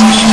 Thank you.